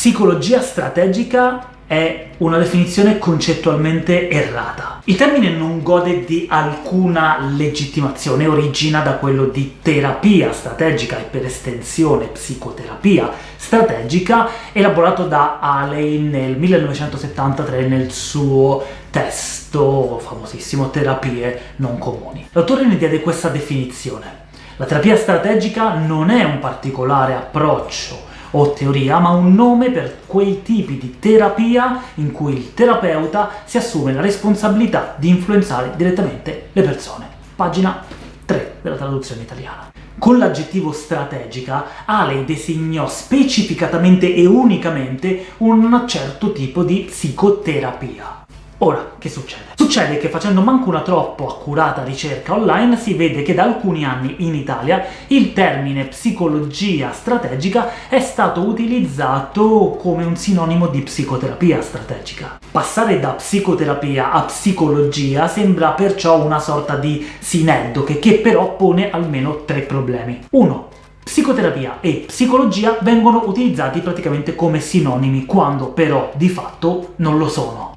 Psicologia strategica è una definizione concettualmente errata. Il termine non gode di alcuna legittimazione, origina da quello di terapia strategica e per estensione psicoterapia strategica, elaborato da Haley nel 1973 nel suo testo famosissimo Terapie non comuni. L'autore ne diede questa definizione. La terapia strategica non è un particolare approccio o teoria, ma un nome per quei tipi di terapia in cui il terapeuta si assume la responsabilità di influenzare direttamente le persone. Pagina 3 della traduzione italiana. Con l'aggettivo strategica, Ale designò specificatamente e unicamente un certo tipo di psicoterapia. Ora, che succede? Succede che facendo manco una troppo accurata ricerca online si vede che da alcuni anni in Italia il termine psicologia strategica è stato utilizzato come un sinonimo di psicoterapia strategica. Passare da psicoterapia a psicologia sembra perciò una sorta di sineddoche, che però pone almeno tre problemi. 1. Psicoterapia e psicologia vengono utilizzati praticamente come sinonimi, quando però di fatto non lo sono.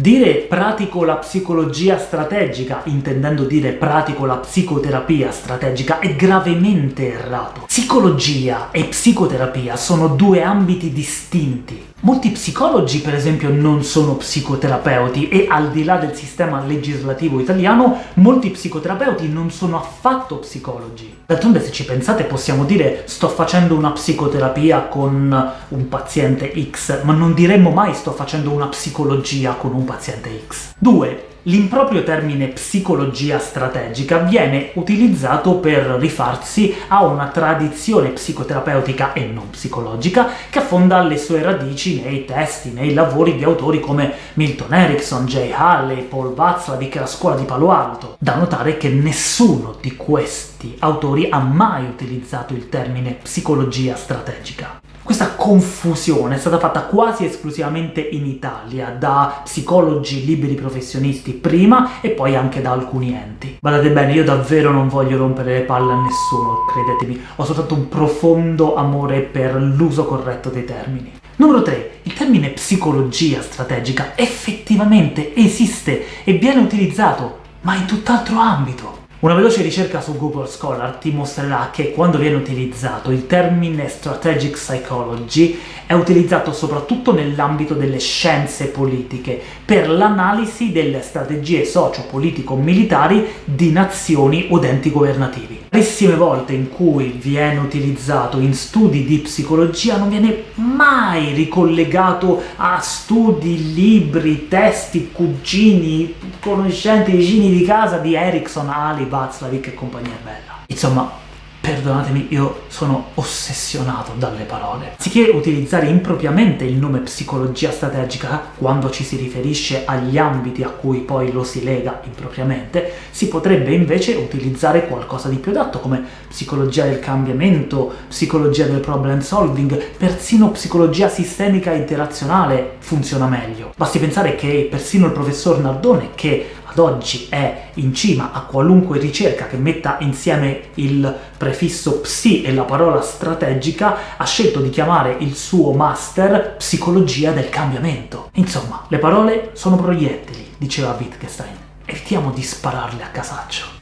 Dire pratico la psicologia strategica, intendendo dire pratico la psicoterapia strategica, è gravemente errato. Psicologia e psicoterapia sono due ambiti distinti. Molti psicologi, per esempio, non sono psicoterapeuti e, al di là del sistema legislativo italiano, molti psicoterapeuti non sono affatto psicologi. D'altronde, se ci pensate, possiamo dire sto facendo una psicoterapia con un paziente X, ma non diremmo mai sto facendo una psicologia con un paziente X. 2. L'improprio termine psicologia strategica viene utilizzato per rifarsi a una tradizione psicoterapeutica e non psicologica che affonda le sue radici nei testi, nei lavori di autori come Milton Erickson, Jay Halley, Paul Václavic e la scuola di Palo Alto. Da notare che nessuno di questi autori ha mai utilizzato il termine psicologia strategica. Questa confusione è stata fatta quasi esclusivamente in Italia, da psicologi liberi professionisti prima e poi anche da alcuni enti. Guardate bene, io davvero non voglio rompere le palle a nessuno, credetemi, ho soltanto un profondo amore per l'uso corretto dei termini. Numero 3. Il termine psicologia strategica effettivamente esiste e viene utilizzato, ma in tutt'altro ambito. Una veloce ricerca su Google Scholar ti mostrerà che quando viene utilizzato il termine Strategic Psychology è utilizzato soprattutto nell'ambito delle scienze politiche, per l'analisi delle strategie socio-politico-militari di nazioni o enti governativi. Rarissime volte in cui viene utilizzato in studi di psicologia non viene mai ricollegato a studi, libri, testi, cugini, conoscenti, vicini di casa di Erickson, Ali, Václavic e compagnia bella. Insomma, Perdonatemi, io sono ossessionato dalle parole. Anziché utilizzare impropriamente il nome psicologia strategica quando ci si riferisce agli ambiti a cui poi lo si lega impropriamente, si potrebbe invece utilizzare qualcosa di più adatto, come psicologia del cambiamento, psicologia del problem solving, persino psicologia sistemica interazionale funziona meglio. Basti pensare che persino il professor Nardone, che ad oggi è in cima a qualunque ricerca che metta insieme il prefisso psi e la parola strategica, ha scelto di chiamare il suo master psicologia del cambiamento. Insomma, le parole sono proiettili, diceva Wittgenstein. Evitiamo di spararle a casaccio.